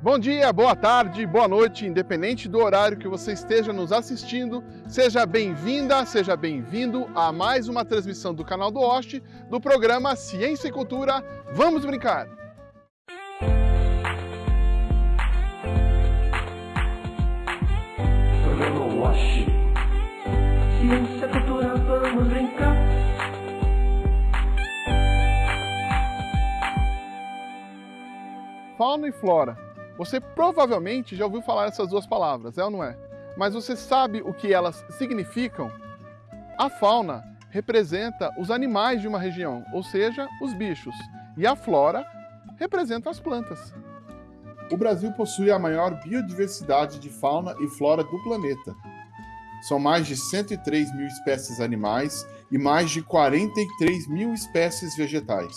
Bom dia, boa tarde, boa noite, independente do horário que você esteja nos assistindo, seja bem-vinda, seja bem-vindo a mais uma transmissão do canal do Oeste do programa Ciência e Cultura. Vamos brincar! Programa Oeste. Ciência e Cultura, vamos brincar. Fauna e flora você provavelmente já ouviu falar essas duas palavras, é ou não é? Mas você sabe o que elas significam? A fauna representa os animais de uma região, ou seja, os bichos, e a flora representa as plantas. O Brasil possui a maior biodiversidade de fauna e flora do planeta. São mais de 103 mil espécies animais e mais de 43 mil espécies vegetais.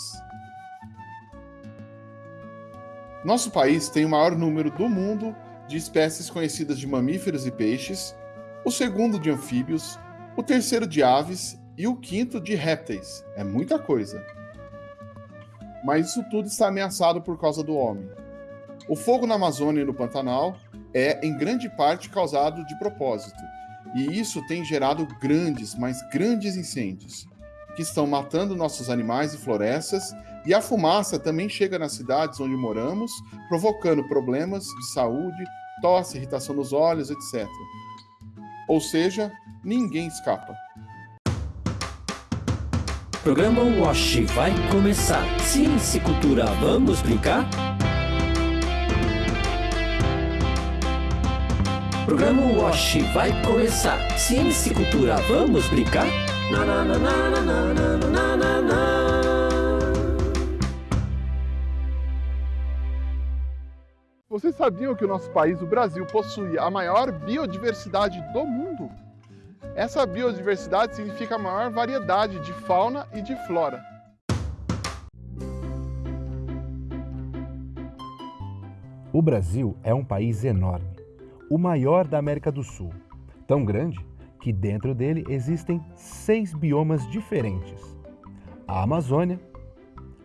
Nosso país tem o maior número do mundo de espécies conhecidas de mamíferos e peixes, o segundo de anfíbios, o terceiro de aves e o quinto de répteis. É muita coisa. Mas isso tudo está ameaçado por causa do homem. O fogo na Amazônia e no Pantanal é, em grande parte, causado de propósito, e isso tem gerado grandes, mas grandes incêndios, que estão matando nossos animais e florestas e a fumaça também chega nas cidades onde moramos, provocando problemas de saúde, tosse, irritação nos olhos, etc. Ou seja, ninguém escapa. Programa Wash vai começar. Ciência e cultura, vamos brincar? Programa Wash vai começar. Ciência e cultura, vamos brincar? Na, na, na, na, na, na, na, na, na. Vocês sabiam que o nosso país, o Brasil, possui a maior biodiversidade do mundo? Essa biodiversidade significa a maior variedade de fauna e de flora. O Brasil é um país enorme, o maior da América do Sul. Tão grande que dentro dele existem seis biomas diferentes: a Amazônia,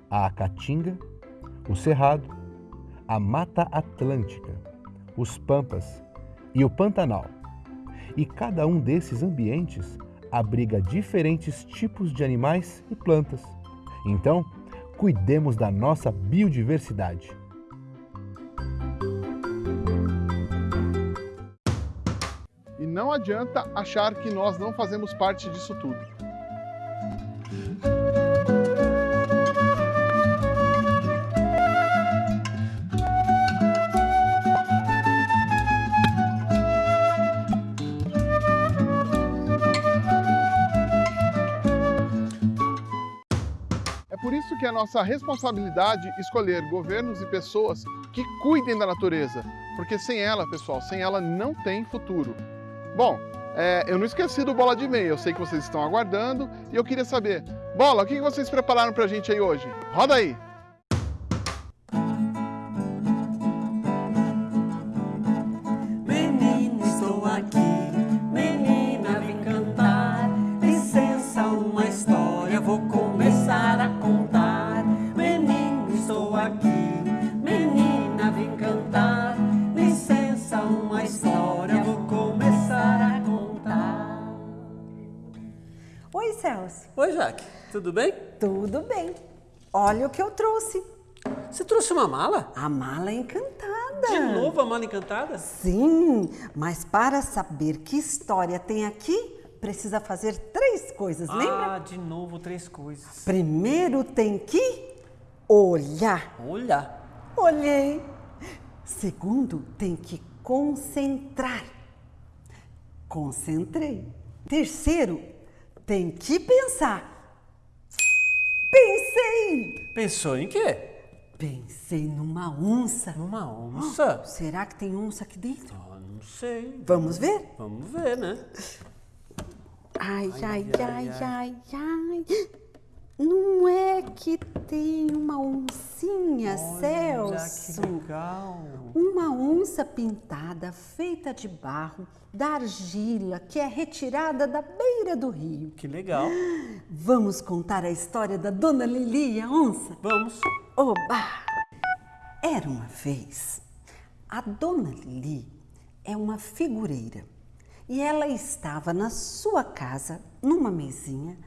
a Caatinga, o Cerrado, a Mata Atlântica, os Pampas e o Pantanal. E cada um desses ambientes abriga diferentes tipos de animais e plantas. Então, cuidemos da nossa biodiversidade. E não adianta achar que nós não fazemos parte disso tudo. Nossa responsabilidade escolher governos e pessoas que cuidem da natureza, porque sem ela, pessoal, sem ela não tem futuro. Bom, é, eu não esqueci do Bola de Meia, eu sei que vocês estão aguardando e eu queria saber, Bola, o que vocês prepararam pra gente aí hoje? Roda aí! Jaque. Tudo bem? Tudo bem. Olha o que eu trouxe. Você trouxe uma mala? A mala encantada. De novo a mala encantada? Sim, mas para saber que história tem aqui, precisa fazer três coisas, ah, lembra? Ah, de novo três coisas. Primeiro tem que olhar. Olhar. Olhei. Segundo, tem que concentrar. Concentrei. Terceiro, tem que pensar. Pensei! Pensou em quê? Pensei numa onça. Numa onça? Oh, será que tem onça aqui dentro? Ah, não sei. Vamos ver? Vamos ver, né? Ai, ai, ai, ai, ai. ai. Não é que tem uma oncinha, Olha, Celso? Que legal. Uma onça pintada, feita de barro, da argila, que é retirada da beira do rio. Que legal. Vamos contar a história da Dona Lili, a onça? Vamos. Oba! Era uma vez A dona Lili é uma figureira e ela estava na sua casa, numa mesinha,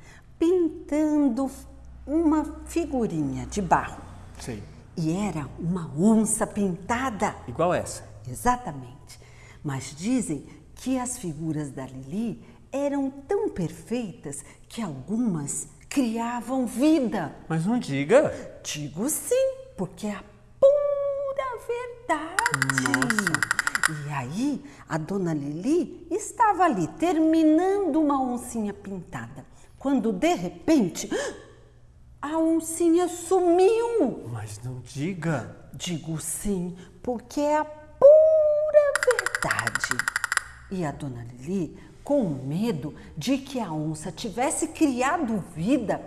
pintando uma figurinha de barro. Sei. E era uma onça pintada. Igual essa. Exatamente. Mas dizem que as figuras da Lili eram tão perfeitas que algumas criavam vida. Mas não diga. Digo sim, porque é a pura verdade. E aí, a dona Lili estava ali terminando uma oncinha pintada, quando de repente a oncinha sumiu. Mas não diga. Digo sim, porque é a pura verdade. E a dona Lili, com medo de que a onça tivesse criado vida,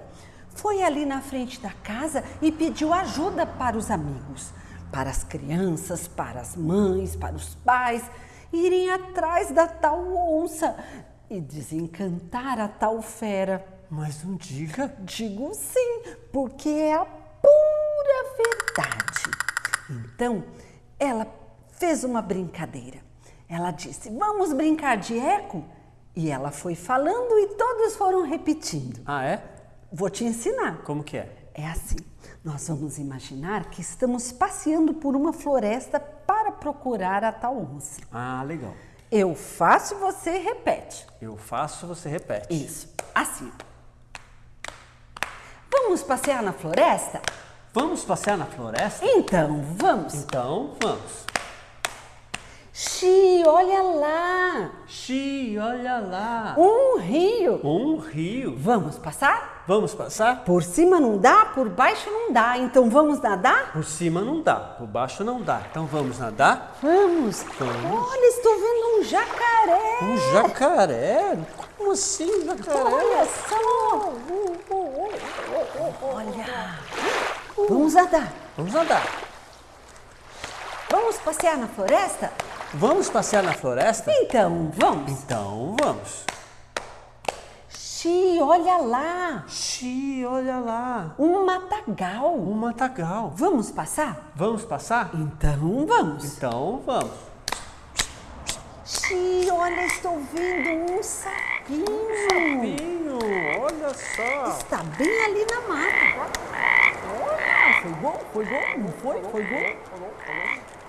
foi ali na frente da casa e pediu ajuda para os amigos, para as crianças, para as mães, para os pais, irem atrás da tal onça e desencantar a tal fera. Mas não diga. Digo sim, porque é a pura verdade. Então, ela fez uma brincadeira. Ela disse: Vamos brincar de eco? E ela foi falando e todos foram repetindo. Ah, é? Vou te ensinar. Como que é? É assim: nós vamos imaginar que estamos passeando por uma floresta para procurar a tal onça. Ah, legal. Eu faço, você repete. Eu faço, você repete. Isso, assim. Vamos passear na floresta? Vamos passear na floresta? Então, vamos. Então, vamos. Xi, olha lá! Xi, olha lá. Um rio. Um rio. Vamos passar? Vamos passar? Por cima não dá, por baixo não dá. Então vamos nadar? Por cima não dá, por baixo não dá. Então vamos nadar? Vamos. Vamos. Olha, estou vendo um jacaré. Um jacaré? Como assim, jacaré? Olha só. Olha. Vamos nadar. Vamos nadar. Vamos passear na floresta? Vamos passear na floresta? Então, vamos. Então vamos. Xi, olha lá. Xi, olha lá. Um matagal. Um matagal. Vamos passar? Vamos passar? Então, vamos. Então vamos. Xi, olha, estou vendo um sapinho. Pinho, olha só. Está bem ali na mata. Olha, foi bom, foi bom, não foi? Foi bom?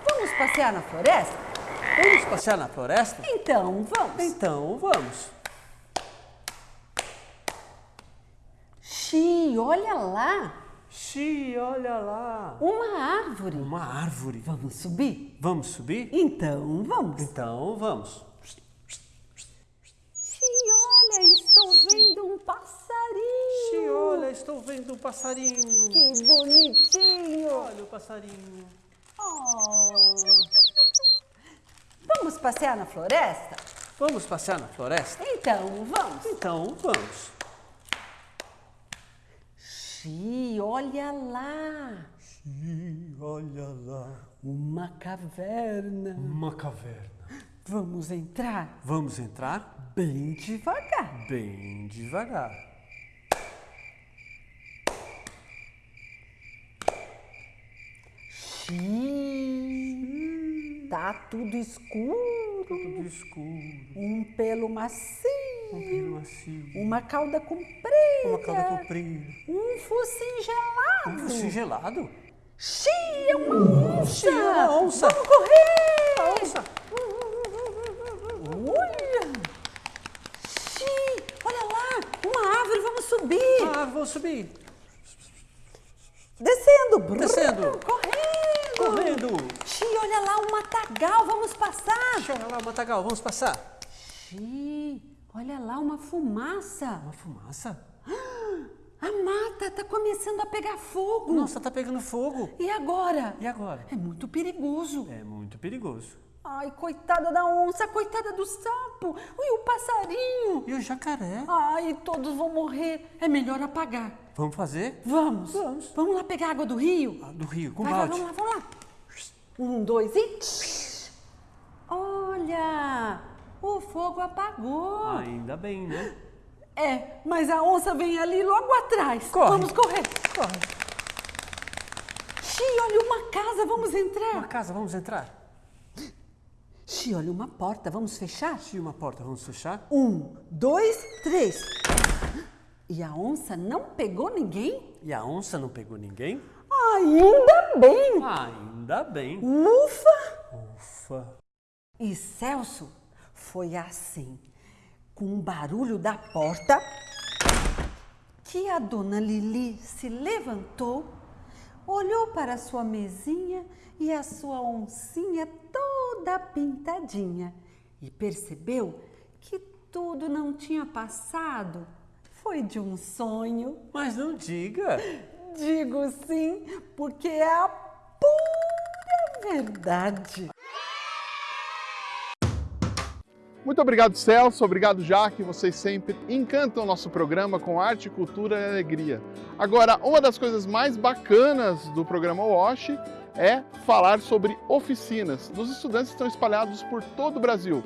Vamos passear na floresta? Vamos passear na floresta? Então, vamos. Então vamos. Xi, olha lá, Xi, olha lá. uma árvore. Uma árvore. Vamos subir? Vamos subir? Então, vamos. Então vamos. Xi, olha, estou vendo um passarinho. Xi, olha, estou vendo um passarinho. Que bonitinho. Olha o passarinho. Oh. Vamos passear na floresta? Vamos passear na floresta? Então, vamos. Então vamos. Xi, olha lá, Xi, olha lá. uma caverna. Uma caverna. Vamos entrar Vamos entrar bem devagar. bem devagar. Xi, tá tudo escuro. Tudo escuro. Um pelo macio. Um pelo macio. Uma cauda comprida. Uma cauda comprida. Um focinho Um gelado. focinho gelado. Xi, é uma onça. Xi, é uma onça. Vamos correr. A onça. Olha. Xi, olha lá. Uma árvore, vamos subir. Ah, vou subir. Descendo. Descendo. Correndo. Correndo. Xi, olha lá, um matagal, vamos passar. Xi, olha lá, Matagal, vamos passar. Xi, olha lá, uma fumaça. Uma fumaça. A mata está começando a pegar fogo. Nossa, tá pegando fogo. E agora? E agora? É muito perigoso. É muito perigoso. Ai, coitada da onça, coitada do sapo. E o passarinho. E o jacaré? Ai, todos vão morrer. É melhor apagar. Vamos fazer? Vamos. Vamos. Vamos lá pegar água do rio? Ah, Do rio, com Vai, balde. vamos lá, vamos lá. Um, dois e... Olha, o fogo apagou. Ainda bem, né? É, mas a onça vem ali logo atrás. Corre. Vamos correr. Corre. Xi, olha uma casa, vamos Uma entrar. casa, vamos entrar? Xi, olha uma porta, vamos fechar? Xi, uma porta, vamos fechar? Um, dois, três. E a onça não pegou ninguém? E a onça não pegou ninguém? Ainda bem! Ainda bem. Ufa! Ufa. E Celso foi assim, com o barulho da porta, que a dona Lili se levantou, olhou para a sua mesinha e a sua oncinha toda pintadinha e percebeu que tudo não tinha passado. Foi de um sonho. Mas não diga. Digo sim, porque é a pura verdade. Muito obrigado, Celso. Obrigado, Jaque. Vocês sempre encantam o nosso programa com arte, cultura e alegria. Agora, uma das coisas mais bacanas do programa WASH é falar sobre oficinas dos estudantes estão espalhados por todo o Brasil.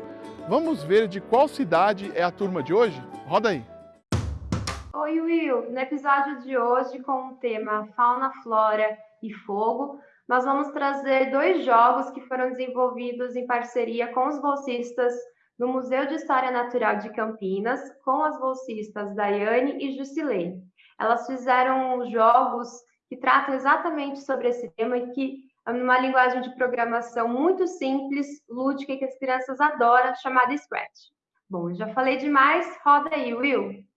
Vamos ver de qual cidade é a turma de hoje? Roda aí. Oi, Will. No episódio de hoje, com o tema Fauna, Flora e Fogo, nós vamos trazer dois jogos que foram desenvolvidos em parceria com os bolsistas no Museu de História Natural de Campinas, com as bolsistas Daiane e Jusilei. Elas fizeram jogos que tratam exatamente sobre esse tema e que, numa linguagem de programação muito simples, lúdica e que as crianças adoram, chamada Scratch. Bom, já falei demais, roda aí, Will!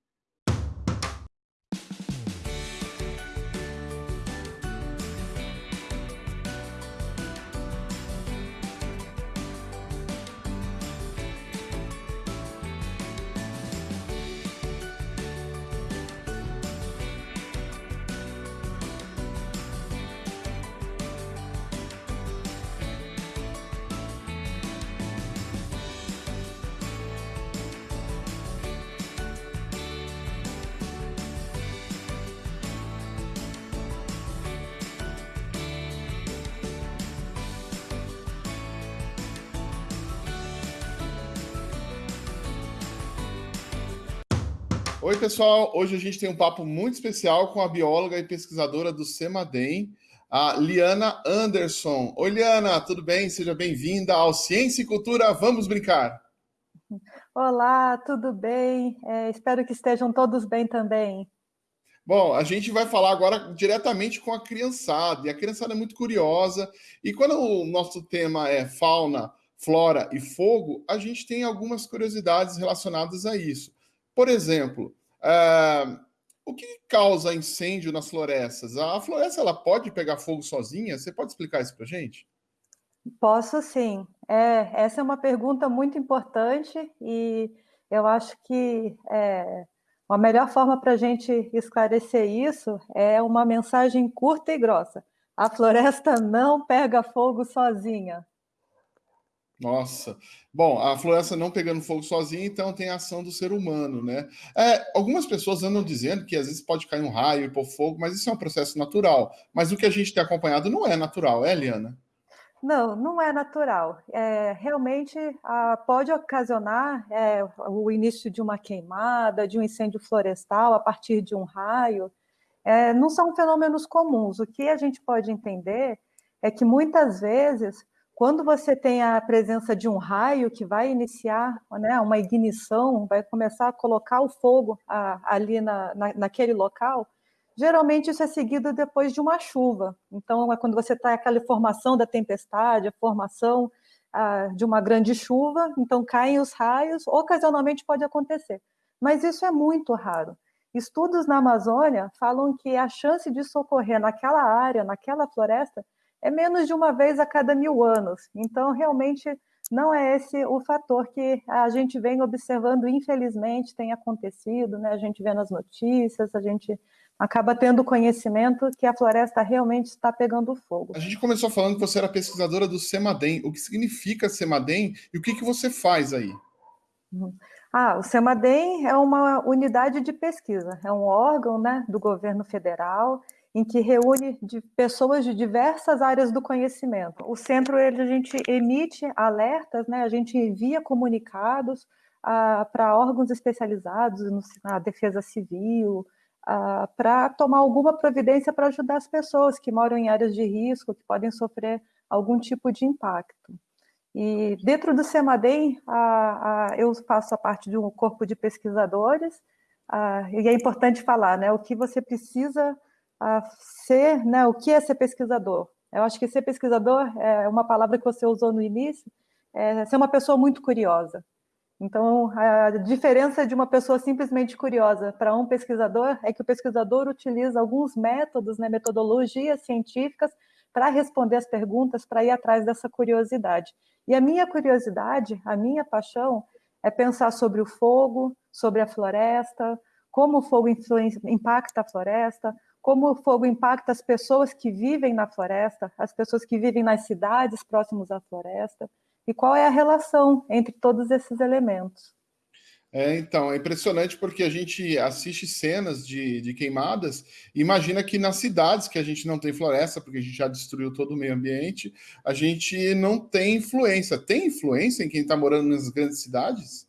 Oi, pessoal. Hoje a gente tem um papo muito especial com a bióloga e pesquisadora do CEMADEM, a Liana Anderson. Oi, Liana, tudo bem? Seja bem-vinda ao Ciência e Cultura Vamos Brincar. Olá, tudo bem? É, espero que estejam todos bem também. Bom, a gente vai falar agora diretamente com a criançada, e a criançada é muito curiosa, e quando o nosso tema é fauna, flora e fogo, a gente tem algumas curiosidades relacionadas a isso. Por exemplo, uh, o que causa incêndio nas florestas? A floresta ela pode pegar fogo sozinha? Você pode explicar isso para gente? Posso sim. É, essa é uma pergunta muito importante e eu acho que é, a melhor forma para a gente esclarecer isso é uma mensagem curta e grossa. A floresta não pega fogo sozinha. Nossa. Bom, a floresta não pegando fogo sozinha, então tem a ação do ser humano, né? É, algumas pessoas andam dizendo que às vezes pode cair um raio e pôr fogo, mas isso é um processo natural. Mas o que a gente tem acompanhado não é natural, é, Eliana? Não, não é natural. É, realmente ah, pode ocasionar é, o início de uma queimada, de um incêndio florestal a partir de um raio. É, não são fenômenos comuns. O que a gente pode entender é que muitas vezes quando você tem a presença de um raio que vai iniciar né, uma ignição, vai começar a colocar o fogo a, ali na, na, naquele local, geralmente isso é seguido depois de uma chuva. Então, é quando você está aquela formação da tempestade, a formação a, de uma grande chuva, então caem os raios, ocasionalmente pode acontecer. Mas isso é muito raro. Estudos na Amazônia falam que a chance disso ocorrer naquela área, naquela floresta, é menos de uma vez a cada mil anos. Então, realmente, não é esse o fator que a gente vem observando, infelizmente, tem acontecido, né? A gente vê nas notícias, a gente acaba tendo conhecimento que a floresta realmente está pegando fogo. A gente começou falando que você era pesquisadora do CEMADEM. O que significa CEMADEM e o que, que você faz aí? Uhum. Ah, o CEMADEM é uma unidade de pesquisa, é um órgão né, do governo federal em que reúne de pessoas de diversas áreas do conhecimento. O centro, ele, a gente emite alertas, né, a gente envia comunicados ah, para órgãos especializados no, na defesa civil, ah, para tomar alguma providência para ajudar as pessoas que moram em áreas de risco, que podem sofrer algum tipo de impacto. E dentro do CEMADEM, a, a, eu faço a parte de um corpo de pesquisadores, a, e é importante falar né, o que você precisa ser, né, o que é ser pesquisador. Eu acho que ser pesquisador é uma palavra que você usou no início, é ser uma pessoa muito curiosa. Então, a diferença de uma pessoa simplesmente curiosa para um pesquisador é que o pesquisador utiliza alguns métodos, né, metodologias científicas para responder as perguntas, para ir atrás dessa curiosidade. E a minha curiosidade, a minha paixão, é pensar sobre o fogo, sobre a floresta, como o fogo impacta a floresta, como o fogo impacta as pessoas que vivem na floresta, as pessoas que vivem nas cidades próximas à floresta, e qual é a relação entre todos esses elementos. É, então, é impressionante porque a gente assiste cenas de, de queimadas e imagina que nas cidades que a gente não tem floresta, porque a gente já destruiu todo o meio ambiente, a gente não tem influência. Tem influência em quem está morando nas grandes cidades?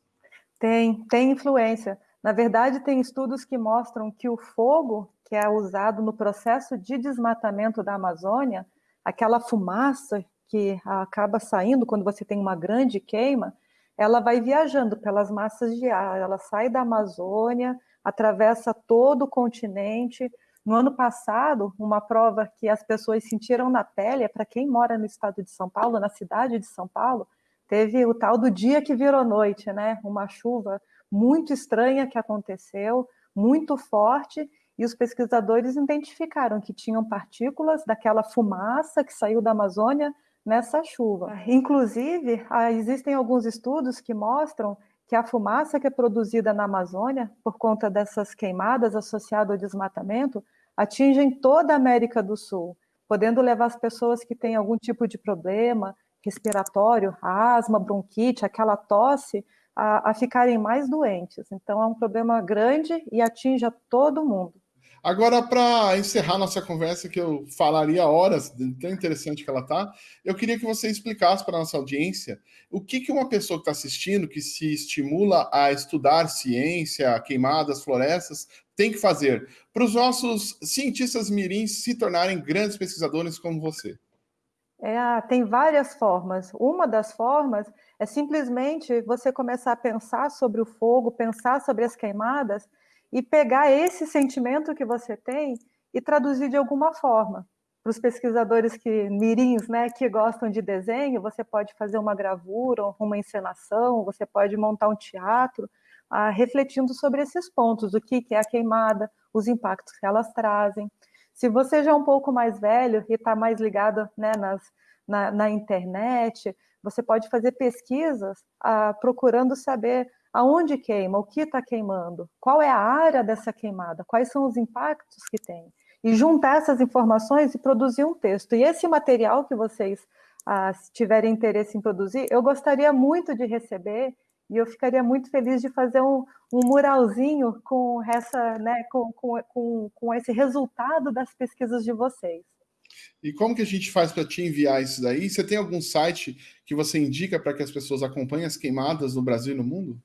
Tem, tem influência. Na verdade, tem estudos que mostram que o fogo que é usado no processo de desmatamento da Amazônia, aquela fumaça que acaba saindo quando você tem uma grande queima, ela vai viajando pelas massas de ar, ela sai da Amazônia, atravessa todo o continente. No ano passado, uma prova que as pessoas sentiram na pele, é para quem mora no estado de São Paulo, na cidade de São Paulo, teve o tal do dia que virou noite, né? Uma chuva muito estranha que aconteceu, muito forte, e os pesquisadores identificaram que tinham partículas daquela fumaça que saiu da Amazônia nessa chuva. Inclusive, existem alguns estudos que mostram que a fumaça que é produzida na Amazônia, por conta dessas queimadas associadas ao desmatamento, atingem toda a América do Sul, podendo levar as pessoas que têm algum tipo de problema respiratório, asma, bronquite, aquela tosse, a, a ficarem mais doentes. Então, é um problema grande e atinge a todo mundo. Agora, para encerrar nossa conversa, que eu falaria horas, tão interessante que ela tá, eu queria que você explicasse para nossa audiência o que, que uma pessoa que está assistindo, que se estimula a estudar ciência, queimadas, florestas, tem que fazer para os nossos cientistas mirins se tornarem grandes pesquisadores como você. É, tem várias formas. Uma das formas é simplesmente você começar a pensar sobre o fogo, pensar sobre as queimadas e pegar esse sentimento que você tem e traduzir de alguma forma. Para os pesquisadores que mirins, né, que gostam de desenho, você pode fazer uma gravura, uma encenação, você pode montar um teatro, ah, refletindo sobre esses pontos, o que, que é a queimada, os impactos que elas trazem. Se você já é um pouco mais velho e está mais ligado né, nas, na, na, internet, você pode fazer pesquisas ah, procurando saber aonde queima, o que está queimando, qual é a área dessa queimada, quais são os impactos que tem. E juntar essas informações e produzir um texto. E esse material que vocês ah, tiverem interesse em produzir, eu gostaria muito de receber e eu ficaria muito feliz de fazer um, um muralzinho com, essa, né, com, com, com, com esse resultado das pesquisas de vocês. E como que a gente faz para te enviar isso daí? Você tem algum site que você indica para que as pessoas acompanhem as queimadas no Brasil e no mundo?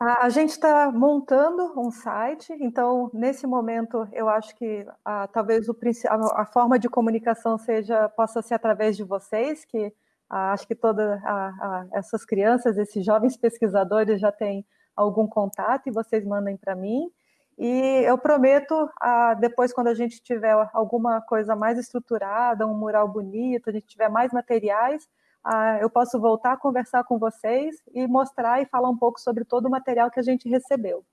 A, gente está montando um site, então, nesse momento, eu acho que talvez o, a, a, forma de comunicação seja possa ser através de vocês, que acho que todas essas crianças, esses jovens pesquisadores já têm algum contato e vocês mandem para mim. E eu prometo, depois, quando a gente tiver alguma coisa mais estruturada, um mural bonito, a gente tiver mais materiais, ah, eu posso voltar a conversar com vocês e mostrar e falar um pouco sobre todo o material que a gente recebeu.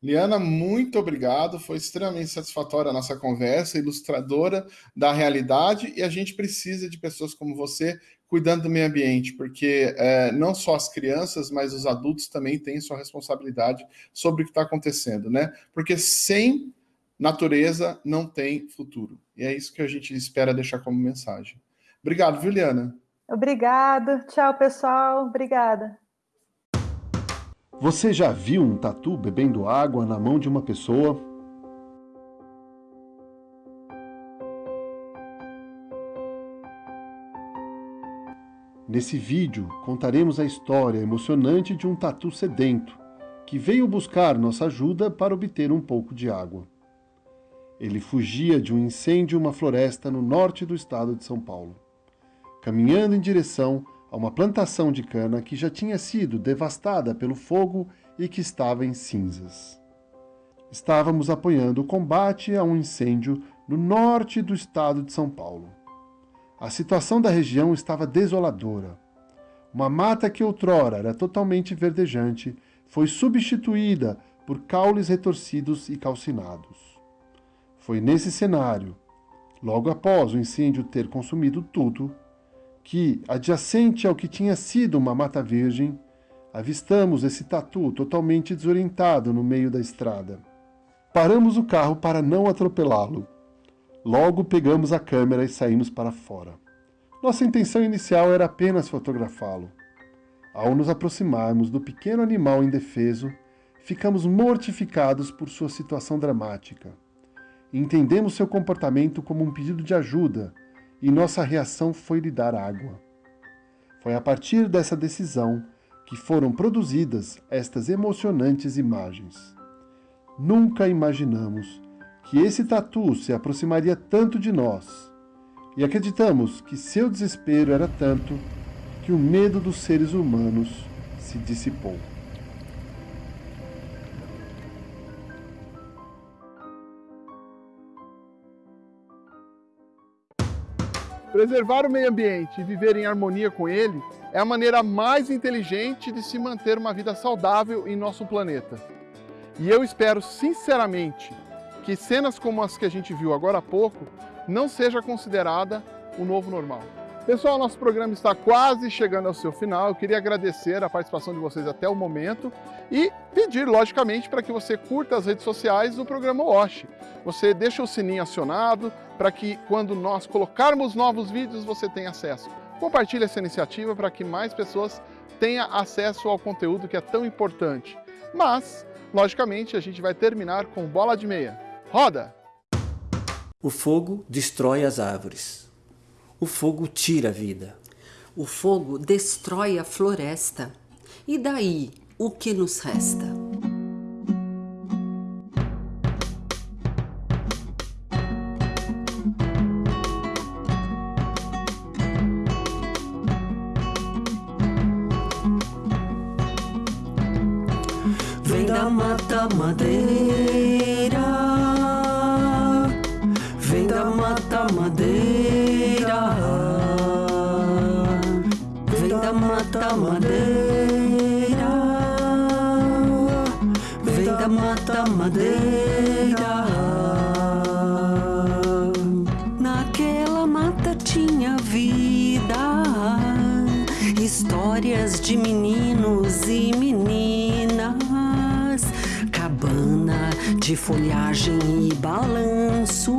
Liana, muito obrigado. Foi extremamente satisfatória a nossa conversa, ilustradora da realidade, e a gente precisa de pessoas como você cuidando do meio ambiente, porque é, não só as crianças, mas os adultos também têm sua responsabilidade sobre o que está acontecendo, né? Porque sem natureza não tem futuro. E é isso que a gente espera deixar como mensagem. Obrigado, viu, Liana? Obrigado. Tchau, pessoal. Obrigada. Você já viu um tatu bebendo água na mão de uma pessoa? Nesse vídeo, contaremos a história emocionante de um tatu sedento, que veio buscar nossa ajuda para obter um pouco de água. Ele fugia de um incêndio em uma floresta no norte do estado de São Paulo. Caminhando em direção a uma plantação de cana que já tinha sido devastada pelo fogo e que estava em cinzas. Estávamos apoiando o combate a um incêndio no norte do estado de São Paulo. A situação da região estava desoladora. Uma mata que outrora era totalmente verdejante foi substituída por caules retorcidos e calcinados. Foi nesse cenário, logo após o incêndio ter consumido tudo, que, adjacente ao que tinha sido uma mata virgem, avistamos esse tatu totalmente desorientado no meio da estrada. Paramos o carro para não atropelá-lo. Logo pegamos a câmera e saímos para fora. Nossa intenção inicial era apenas fotografá-lo. Ao nos aproximarmos do pequeno animal indefeso, ficamos mortificados por sua situação dramática. Entendemos seu comportamento como um pedido de ajuda e nossa reação foi lhe dar água. Foi a partir dessa decisão que foram produzidas estas emocionantes imagens. Nunca imaginamos que esse tatu se aproximaria tanto de nós, e acreditamos que seu desespero era tanto que o medo dos seres humanos se dissipou. Preservar o meio ambiente e viver em harmonia com ele é a maneira mais inteligente de se manter uma vida saudável em nosso planeta. E eu espero sinceramente que cenas como as que a gente viu agora há pouco não seja considerada o novo normal. Pessoal, nosso programa está quase chegando ao seu final. Eu queria agradecer a participação de vocês até o momento e pedir, logicamente, para que você curta as redes sociais do programa WASH. Você deixa o sininho acionado para que quando nós colocarmos novos vídeos você tenha acesso. Compartilhe essa iniciativa para que mais pessoas tenham acesso ao conteúdo que é tão importante. Mas, logicamente, a gente vai terminar com bola de meia. Roda! O fogo destrói as árvores. O fogo tira a vida. O fogo destrói a floresta. E daí, o que nos resta? Vem da mata madeira. Da mata madeira. Vem da mata madeira. Vem da mata madeira. Naquela mata tinha vida, histórias de meninos e meninas, cabana de folhagem e balanço,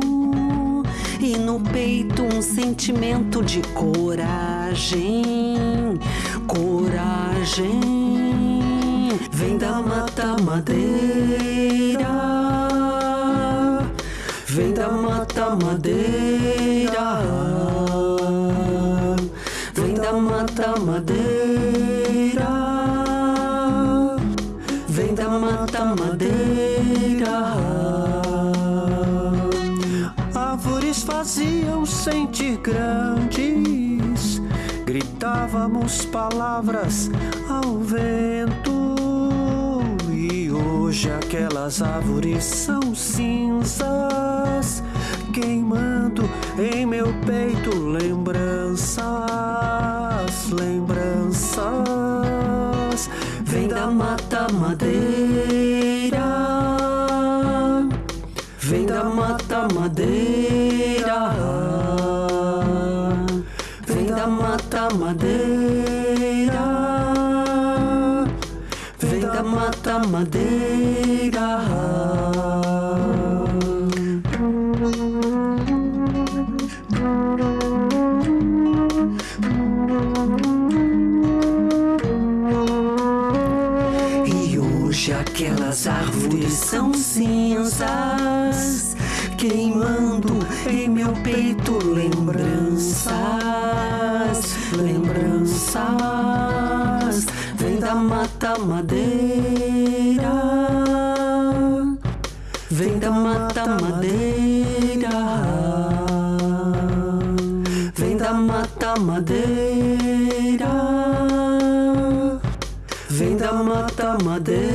no peito um sentimento de coragem, coragem. Vem da mata madeira. Vem da mata madeira. Vem da mata madeira. Árvores faziam sentir grandes, gritávamos palavras ao vento. E hoje aquelas árvores são cinzas, queimando em meu peito lembranças, lembranças. Vem da mata madeira. Vem da mata madeira. Madeira. Vem da mata madeira. E hoje aquelas árvores são cinzas, mata madeira, vem da mata madeira, vem da mata madeira, vem da mata madeira.